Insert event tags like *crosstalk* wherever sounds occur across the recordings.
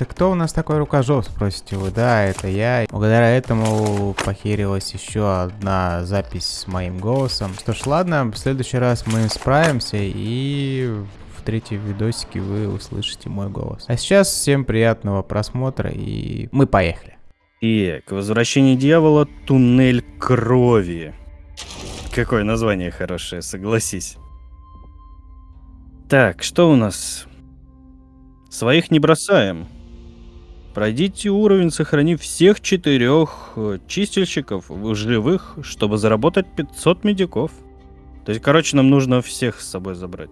это кто у нас такой рукожоп, спросите вы? Да, это я. Благодаря этому похерилась еще одна запись с моим голосом. Что ж, ладно, в следующий раз мы справимся и в третьем видосике вы услышите мой голос. А сейчас всем приятного просмотра и мы поехали. Так, возвращение дьявола, туннель крови. Какое название хорошее, согласись. Так, что у нас? Своих не бросаем. Пройдите уровень, сохранив всех четырех э, чистильщиков живых, чтобы заработать 500 медиков. То есть, короче, нам нужно всех с собой забрать.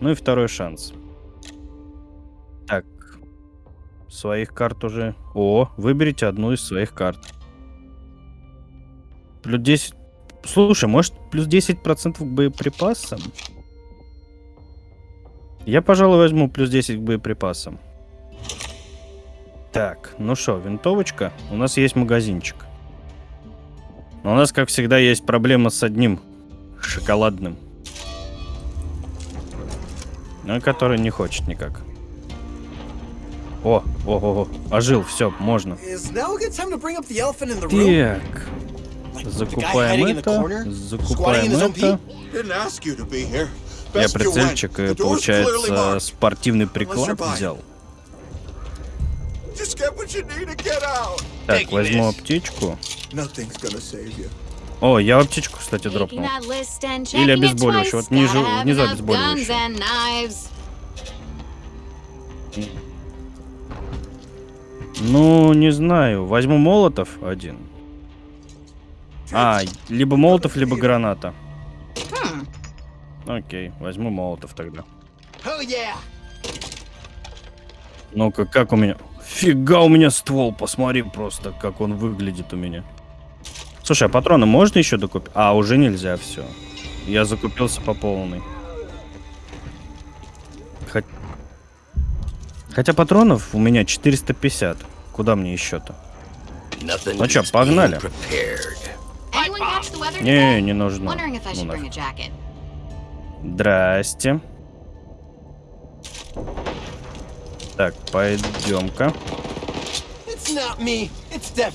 Ну и второй шанс. Так. Своих карт уже... О, выберите одну из своих карт. Плюс 10... Слушай, может плюс 10% к боеприпасам? Я, пожалуй, возьму плюс 10 к боеприпасам. Так, ну что, винтовочка. У нас есть магазинчик. Но у нас, как всегда, есть проблема с одним шоколадным. Ну, который не хочет никак. О, о, о, о, ожил, все, можно. Так. Закупаем это, закупаем это. Я прицельчик, и, получается, спортивный приклад взял. Так, возьму аптечку. О, я аптечку, кстати, дропнул. Или обезболивающее. Вот внизу, внизу обезболивающее. Ну, не знаю. Возьму молотов один. А, либо молотов, либо граната. Окей, возьму молотов тогда. Ну-ка, как у меня... Фига у меня ствол, посмотри просто, как он выглядит у меня. Слушай, а патроны можно еще докупить? А, уже нельзя, все. Я закупился по полной. Хот... Хотя патронов у меня 450. Куда мне еще-то? Ну что, погнали. Не, не нужно. Ну, Здрасте. Так, пойдем-ка.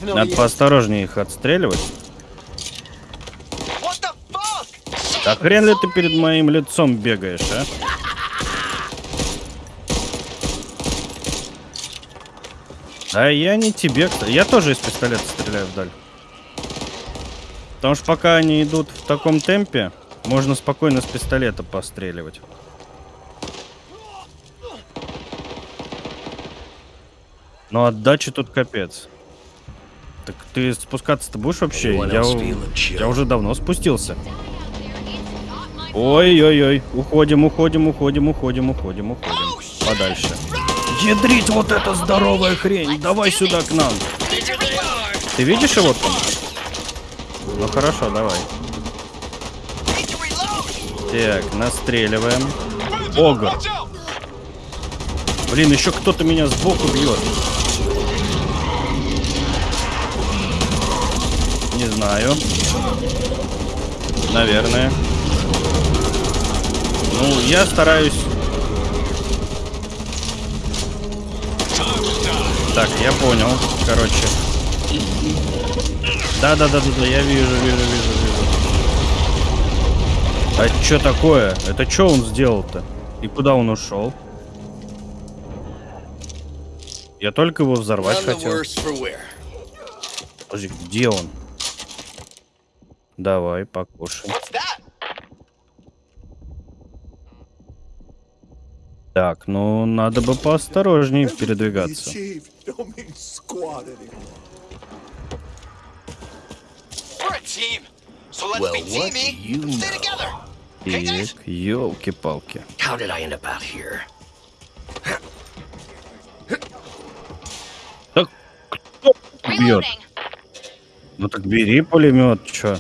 Надо поосторожнее их отстреливать. Да хрен ли ты перед моим лицом бегаешь, а? А я не тебе, Я тоже из пистолета стреляю вдаль. Потому что пока они идут в таком темпе, можно спокойно с пистолета постреливать. Но отдачи тут капец. Так ты спускаться-то будешь вообще? Я, я уже давно спустился. Ой-ой-ой. Уходим, уходим, уходим, уходим, уходим, уходим. Подальше. Ядрить вот эта здоровая хрень. Давай сюда к нам. Ты видишь его там? Ну хорошо, давай. Так, настреливаем. Огр. Блин, еще кто-то меня сбоку бьет. Не знаю. Наверное. Ну, я стараюсь... Так, я понял. Короче. Да-да-да-да, я вижу, вижу, вижу, вижу. А что такое? Это что он сделал-то? И куда он ушел? Я только его взорвать хотел. Подожди, где он? Давай, покушай. Так, ну надо бы поосторожнее передвигаться. Так, елки-палки. Так, кто бьет? Ну так бери пулемет, чё?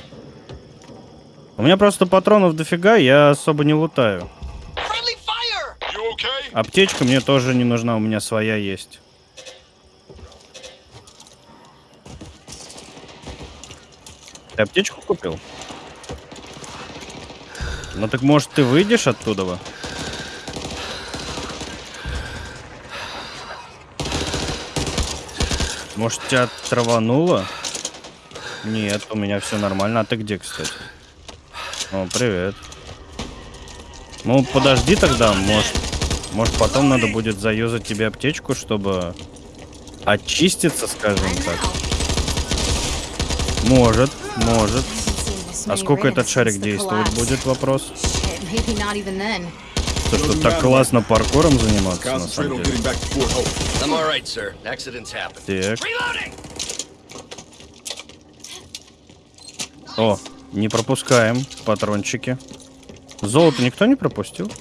У меня просто патронов дофига, я особо не лутаю. Аптечка мне тоже не нужна, у меня своя есть. Ты аптечку купил? Ну так может ты выйдешь оттуда? Может, тебя травануло? Нет, у меня все нормально. А ты где, кстати? О, привет. Ну, подожди тогда, может, может потом надо будет заюзать тебе аптечку, чтобы очиститься, скажем так. Может, может. А сколько этот шарик действовать будет, вопрос? То, что так классно паркуром заниматься, на самом деле. Так. О, не пропускаем патрончики. Золото никто не пропустил?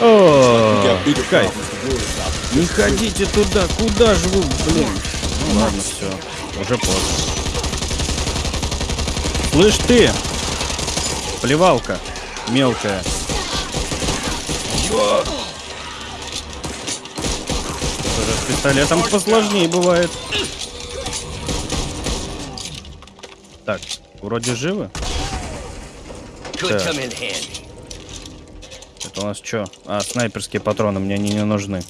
О, кайф. Не ходите туда, куда же вы, блин? Ну ладно, все, уже поздно. Слышь ты, плевалка мелкая. Тоже с пистолетом посложнее бывает. Так, вроде живы. Так. Это у нас что? А, снайперские патроны, мне они не нужны.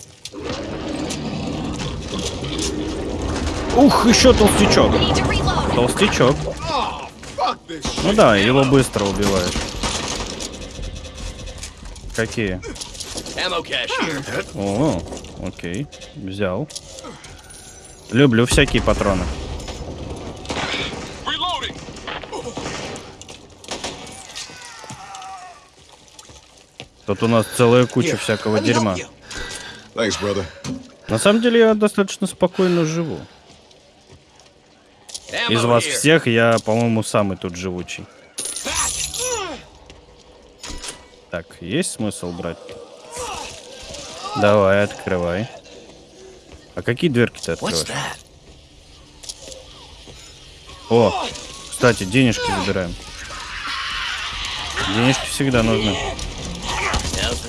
Ух, еще толстячок. Толстячок. Ну да, его быстро убивают. Какие? О, окей, взял. Люблю всякие патроны. Тут у нас целая куча всякого дерьма. Thanks, brother. На самом деле я достаточно спокойно живу. Из вас всех я, по-моему, самый тут живучий. Так, есть смысл брать? Давай, открывай. А какие дверки ты открываешь? О, кстати, денежки забираем. Денежки всегда нужны.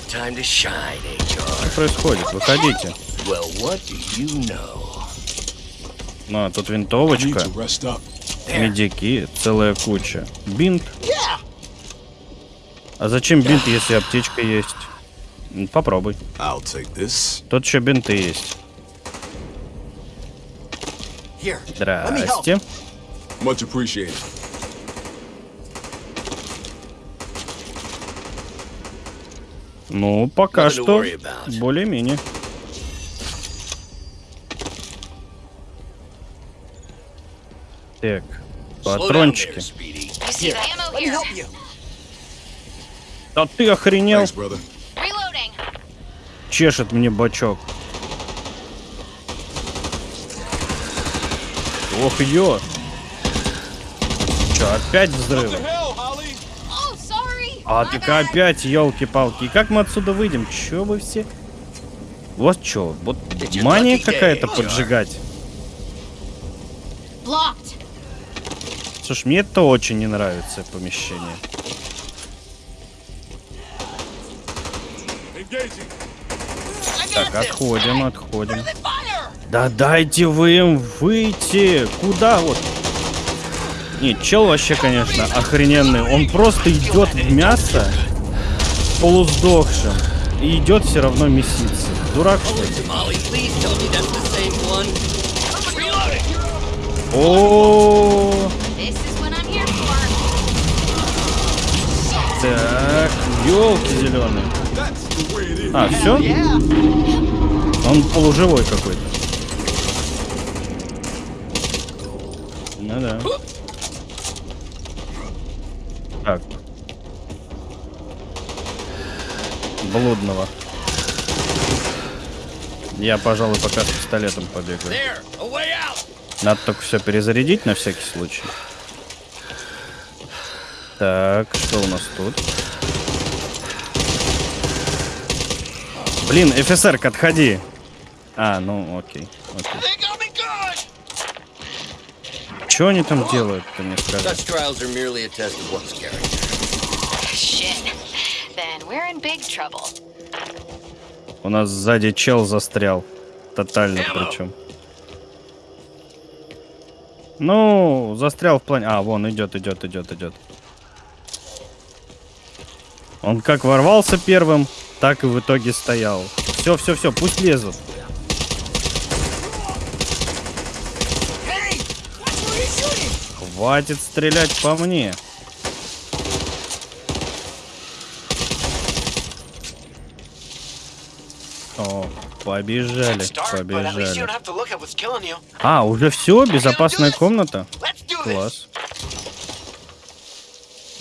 Что происходит? Выходите. Well, what do you know? Ну, а тут винтовочка, медики, целая куча. Бинт. А зачем бинт, если аптечка есть? М, Попробуй. I'll take this. Тут еще бинты есть. Здрасте. Much appreciated. Ну, пока что более-менее. Так, патрончики. Да ты охренел? Чешет мне бачок. Ох, ё. Чё, опять взрывы? А так опять, елки-палки. И как мы отсюда выйдем? Чё вы все? Вот чё, вот мания какая-то поджигать. Слушай, мне это очень не нравится помещение. Так, отходим, отходим. Да дайте вы им выйти! Куда вот? Не, чел вообще, конечно, охрененный. Он просто идет в мясо полусдохшим и идет все равно меситься. Дурак что ли? О, I'm here for. так, елки зеленые. А, все? Он полуживой какой-то. Ну да. Так. Блудного. Я, пожалуй, пока с пистолетом побегаю. Надо только все перезарядить на всякий случай. Так, что у нас тут? Блин, офицер, отходи. А, ну окей. окей. Что они там делают, ты мне trouble. У нас сзади чел застрял. Тотально причем. Ну, застрял в плане... А, вон, идет, идет, идет, идет. Он как ворвался первым, так и в итоге стоял. Все, все, все, пусть лезут. Хватит стрелять по мне. О, побежали, побежали. А, уже все, безопасная комната. Класс.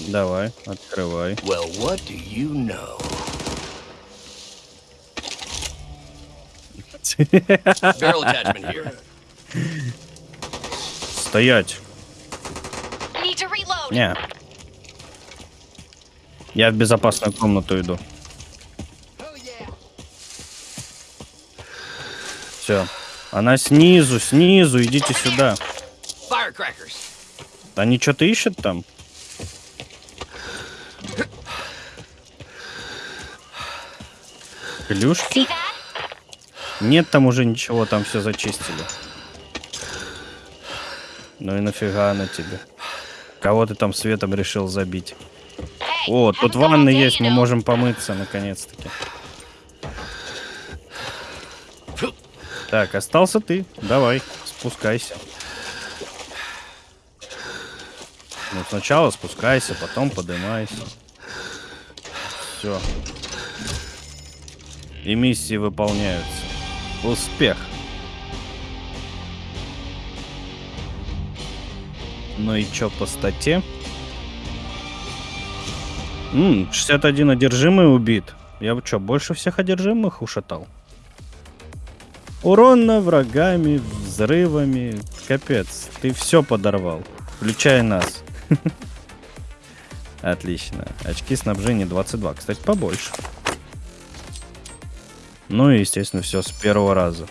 Давай, открывай. Well, what do you know? *laughs* Стоять. Не. Я в безопасную комнату иду. Все. Она снизу, снизу, идите сюда. Firecrackers. Они что-то ищут там? Клюшки? Нет там уже ничего, там все зачистили. Ну и нафига она тебе? Кого ты там светом решил забить? О, haven't тут day, есть, мы можем помыться наконец-таки. Так, остался ты. Давай, спускайся. Ну, сначала спускайся, потом поднимайся. Все. И миссии выполняются. Успех. Ну и чё по стате? М, 61 одержимый убит. Я бы чё, больше всех одержимых ушатал? Урона врагами, взрывами. Капец, ты все подорвал. Включая нас. *laughs* Отлично. Очки снабжения 22. Кстати, побольше. Ну и, естественно, все с первого раза.